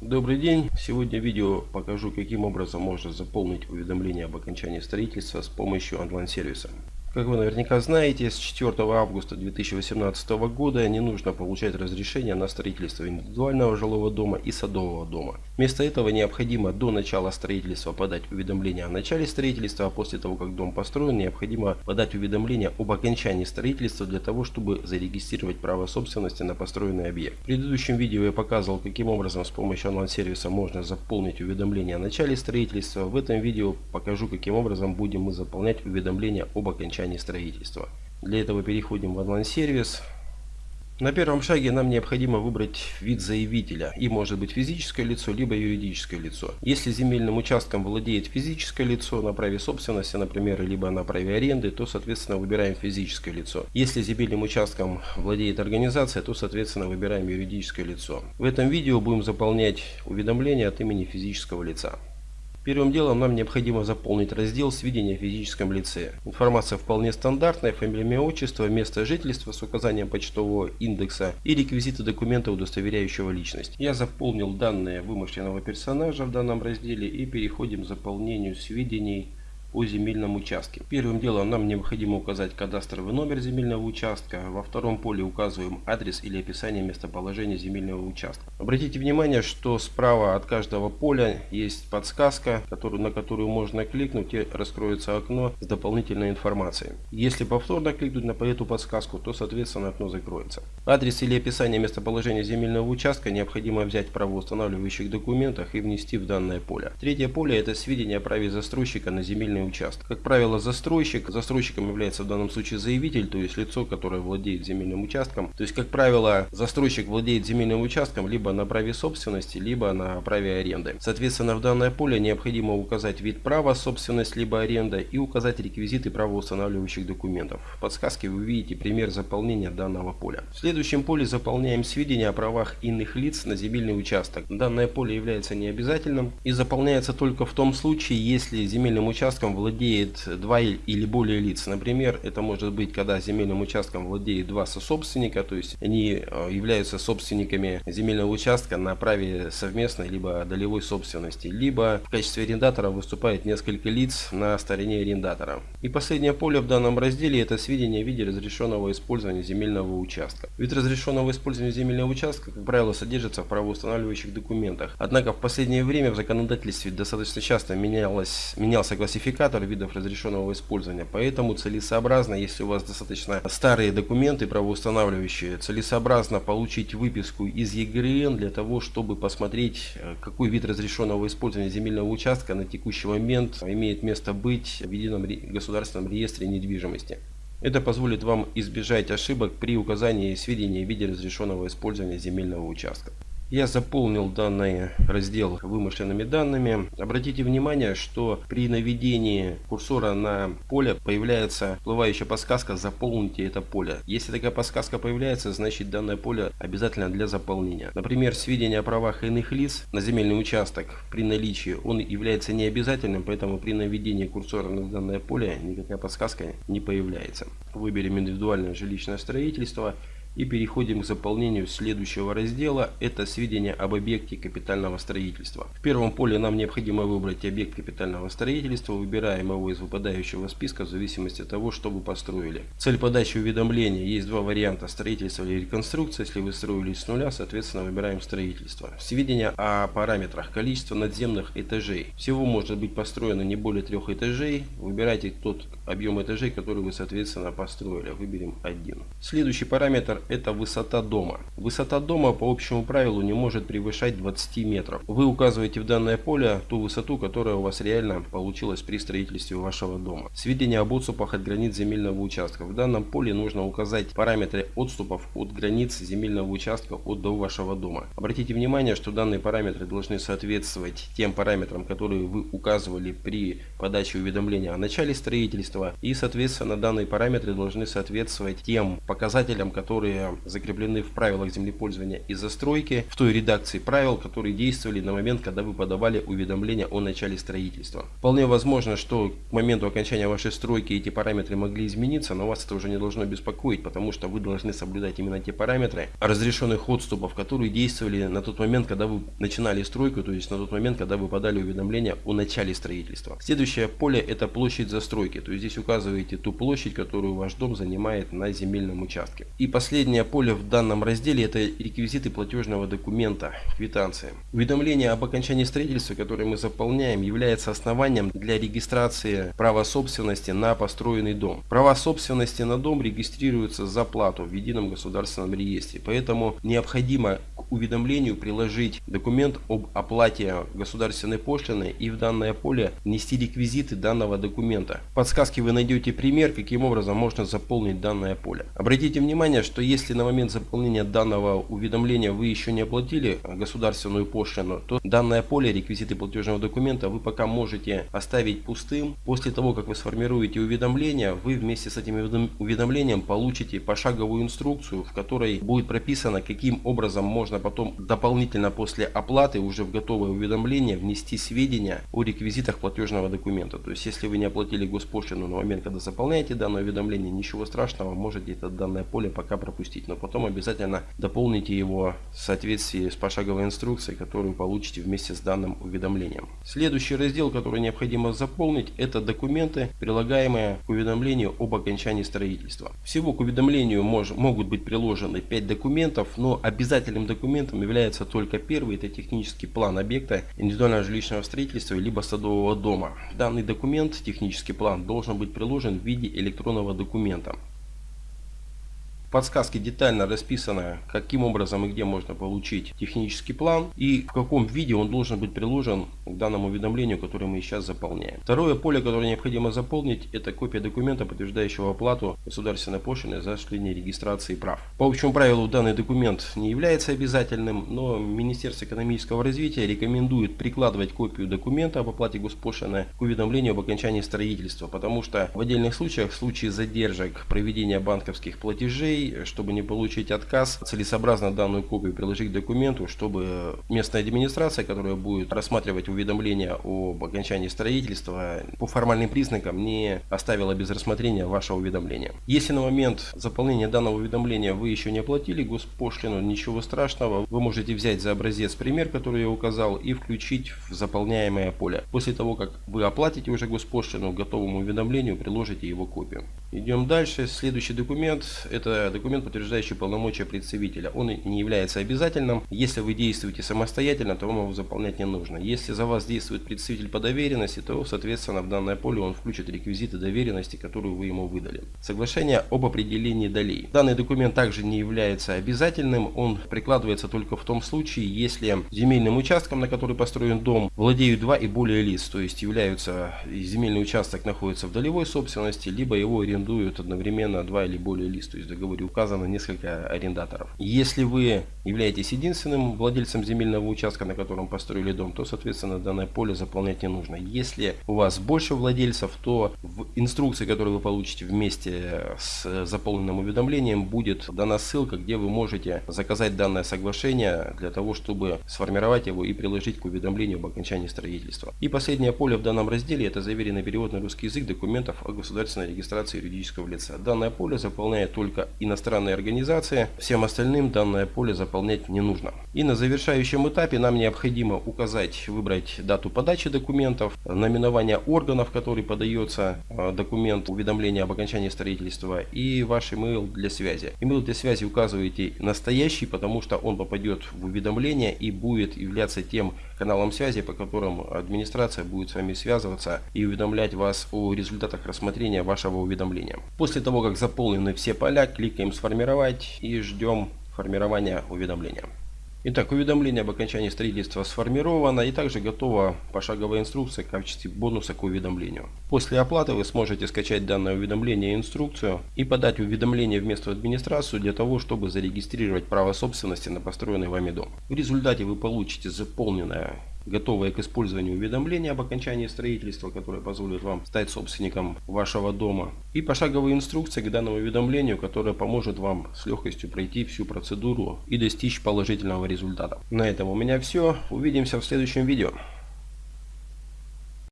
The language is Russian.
Добрый день! Сегодня в видео покажу, каким образом можно заполнить уведомление об окончании строительства с помощью онлайн-сервиса. Как вы наверняка знаете, с 4 августа 2018 года не нужно получать разрешение на строительство индивидуального жилого дома и садового дома. Вместо этого необходимо до начала строительства подать уведомление о начале строительства, а после того, как дом построен, необходимо подать уведомление об окончании строительства для того, чтобы зарегистрировать право собственности на построенный объект. В предыдущем видео я показывал, каким образом с помощью онлайн-сервиса можно заполнить уведомление о начале строительства. В этом видео покажу, каким образом будем мы заполнять уведомление об окончании окончании строительства. Для этого переходим в онлайн-сервис. На первом шаге нам необходимо выбрать вид заявителя. И может быть физическое лицо, либо юридическое лицо. Если земельным участком владеет физическое лицо на праве собственности, например, либо на праве аренды, то соответственно выбираем физическое лицо. Если земельным участком владеет организация, то соответственно выбираем юридическое лицо. В этом видео будем заполнять уведомления от имени физического лица. Первым делом нам необходимо заполнить раздел «Сведения о физическом лице». Информация вполне стандартная, фамилия, имя, отчество, место жительства с указанием почтового индекса и реквизиты документа, удостоверяющего личность. Я заполнил данные вымышленного персонажа в данном разделе и переходим к заполнению сведений о земельном участке. Первым делом нам необходимо указать кадастровый номер земельного участка. Во втором поле указываем адрес или описание местоположения земельного участка. Обратите внимание, что справа от каждого поля есть подсказка, на которую можно кликнуть и раскроется окно с дополнительной информацией. Если повторно кликнуть на эту подсказку, то соответственно окно закроется. Адрес или описание местоположения земельного участка необходимо взять в правоустанавливающих документах и внести в данное поле. Третье поле это сведения о праве застройщика на земельный земельный участок. Как правило, застройщик, застройщиком является в данном случае заявитель, то есть лицо, которое владеет земельным участком. То есть, как правило, застройщик владеет земельным участком либо на праве собственности, либо на праве аренды. Соответственно, в данное поле необходимо указать вид права, собственность, либо аренда и указать реквизиты правоустанавливающих документов. В подсказке вы увидите пример заполнения данного поля. В следующем поле заполняем сведения о правах иных лиц на земельный участок. Данное поле является необязательным и заполняется только в том случае, если земельным участком участком владеет два или более лиц. Например, это может быть, когда земельным участком владеет два сособственника, то есть они э, являются собственниками земельного участка на праве совместной либо долевой собственности, либо в качестве арендатора выступает несколько лиц на стороне арендатора. И последнее поле в данном разделе это сведения в виде разрешенного использования земельного участка. Вид разрешенного использования земельного участка, как правило, содержится в правоустанавливающих документах. Однако в последнее время в законодательстве достаточно часто менялось, менялся классификатор идентификатор видов разрешенного использования. Поэтому целесообразно, если у вас достаточно старые документы правоустанавливающие, целесообразно получить выписку из ЕГРН для того, чтобы посмотреть, э, какой вид разрешенного использования земельного участка на текущий момент имеет место быть в едином государственном реестре недвижимости. Это позволит вам избежать ошибок при указании сведений в виде разрешенного использования земельного участка. Я заполнил данный раздел вымышленными данными. Обратите внимание, что при наведении курсора на поле появляется всплывающая подсказка «Заполните это поле». Если такая подсказка появляется, значит данное поле обязательно для заполнения. Например, сведения о правах иных лиц на земельный участок при наличии, он является необязательным, поэтому при наведении курсора на данное поле никакая подсказка не появляется. Выберем индивидуальное жилищное строительство. И переходим к заполнению следующего раздела. Это сведения об объекте капитального строительства. В первом поле нам необходимо выбрать объект капитального строительства. Выбираем его из выпадающего списка в зависимости от того, что вы построили. Цель подачи уведомления. Есть два варианта. Строительство или реконструкция. Если вы строили с нуля, соответственно выбираем строительство. Сведения о параметрах. Количество надземных этажей. Всего может быть построено не более трех этажей. Выбирайте тот объем этажей, который вы соответственно построили. Выберем один. Следующий параметр это высота дома. Высота дома по общему правилу не может превышать 20 метров. Вы указываете в данное поле ту высоту, которая у вас реально получилась при строительстве вашего дома. Сведения об отступах от границ земельного участка. В данном поле нужно указать параметры отступов от границ земельного участка от до вашего дома. Обратите внимание, что данные параметры должны соответствовать тем параметрам, которые вы указывали при подаче уведомления о начале строительства. И соответственно данные параметры должны соответствовать тем показателям, которые которые закреплены в правилах землепользования и застройки в той редакции правил, которые действовали на момент, когда вы подавали уведомление о начале строительства. Вполне возможно, что к моменту окончания вашей стройки эти параметры могли измениться, но вас это уже не должно беспокоить, потому что вы должны соблюдать именно те параметры разрешенных отступов, которые действовали на тот момент, когда вы начинали стройку, то есть на тот момент, когда вы подали уведомление о начале строительства. Следующее поле это площадь застройки, то есть здесь указываете ту площадь, которую ваш дом занимает на земельном участке. И последнее поле в данном разделе это реквизиты платежного документа, квитанции. Уведомление об окончании строительства, которое мы заполняем, является основанием для регистрации права собственности на построенный дом. Права собственности на дом регистрируются за плату в едином государственном реестре, поэтому необходимо уведомлению приложить документ об оплате государственной пошлины и в данное поле внести реквизиты данного документа. В подсказке вы найдете пример, каким образом можно заполнить данное поле. Обратите внимание, что если на момент заполнения данного уведомления вы еще не оплатили государственную пошлину, то данное поле реквизиты платежного документа вы пока можете оставить пустым. После того, как вы сформируете уведомление, вы вместе с этим уведомлением получите пошаговую инструкцию, в которой будет прописано, каким образом можно потом дополнительно после оплаты уже в готовое уведомление внести сведения о реквизитах платежного документа. То есть, если вы не оплатили госпошлину на момент, когда заполняете данное уведомление, ничего страшного, можете это данное поле пока пропустить. Но потом обязательно дополните его в соответствии с пошаговой инструкцией, которую получите вместе с данным уведомлением. Следующий раздел, который необходимо заполнить, это документы, прилагаемые к уведомлению об окончании строительства. Всего к уведомлению мож, могут быть приложены 5 документов, но обязательным документом является только первый, это технический план объекта индивидуального жилищного строительства либо садового дома. Данный документ, технический план, должен быть приложен в виде электронного документа подсказке детально расписано, каким образом и где можно получить технический план и в каком виде он должен быть приложен к данному уведомлению, которое мы сейчас заполняем. Второе поле, которое необходимо заполнить, это копия документа, подтверждающего оплату государственной пошлины за осуществление регистрации прав. По общему правилу данный документ не является обязательным, но Министерство экономического развития рекомендует прикладывать копию документа об оплате госпошлины к уведомлению об окончании строительства, потому что в отдельных случаях, в случае задержек проведения банковских платежей, чтобы не получить отказ, целесообразно данную копию приложить к документу, чтобы местная администрация, которая будет рассматривать уведомление об окончании строительства, по формальным признакам не оставила без рассмотрения ваше уведомление. Если на момент заполнения данного уведомления вы еще не оплатили госпошлину, ничего страшного, вы можете взять за образец пример, который я указал, и включить в заполняемое поле. После того, как вы оплатите уже госпошлину, к готовому уведомлению приложите его копию. Идем дальше. Следующий документ это документ, подтверждающий полномочия представителя. Он не является обязательным. Если вы действуете самостоятельно, то вам его заполнять не нужно. Если за вас действует представитель по доверенности, то, соответственно, в данное поле он включит реквизиты доверенности, которую вы ему выдали. Соглашение об определении долей. Данный документ также не является обязательным. Он прикладывается только в том случае, если земельным участком, на который построен дом, владеют два и более лиц, то есть являются земельный участок находится в долевой собственности, либо его арендуют одновременно два или более лиц, то есть в договоре указано несколько арендаторов. Если вы являетесь единственным владельцем земельного участка, на котором построили дом, то, соответственно, данное поле заполнять не нужно. Если у вас больше владельцев, то в инструкции, которую вы получите вместе с заполненным уведомлением, будет дана ссылка, где вы можете заказать данное соглашение для того, чтобы сформировать его и приложить к уведомлению об окончании строительства. И последнее поле в данном разделе это заверенный перевод на русский язык документов о государственной регистрации юридического лица. Данное поле заполняет только иностранные организации, всем остальным данное поле заполнять не нужно. И на завершающем этапе нам необходимо указать, выбрать дату подачи документов, наименование органов, который подается э, документ уведомления об окончании строительства и ваш email для связи. Email для связи указываете настоящий, потому что он попадет в уведомление и будет являться тем каналом связи, по которым администрация будет с вами связываться и уведомлять вас о результатах рассмотрения вашего уведомления. После того, как заполнены все поля, кликаем «Сформировать» и ждем формирования уведомления. Итак, уведомление об окончании строительства сформировано и также готова пошаговая инструкция в качестве бонуса к уведомлению. После оплаты вы сможете скачать данное уведомление и инструкцию и подать уведомление в местную администрацию для того, чтобы зарегистрировать право собственности на построенный вами дом. В результате вы получите заполненное готовые к использованию уведомления об окончании строительства, которые позволят вам стать собственником вашего дома. И пошаговые инструкции к данному уведомлению, которая поможет вам с легкостью пройти всю процедуру и достичь положительного результата. На этом у меня все. Увидимся в следующем видео.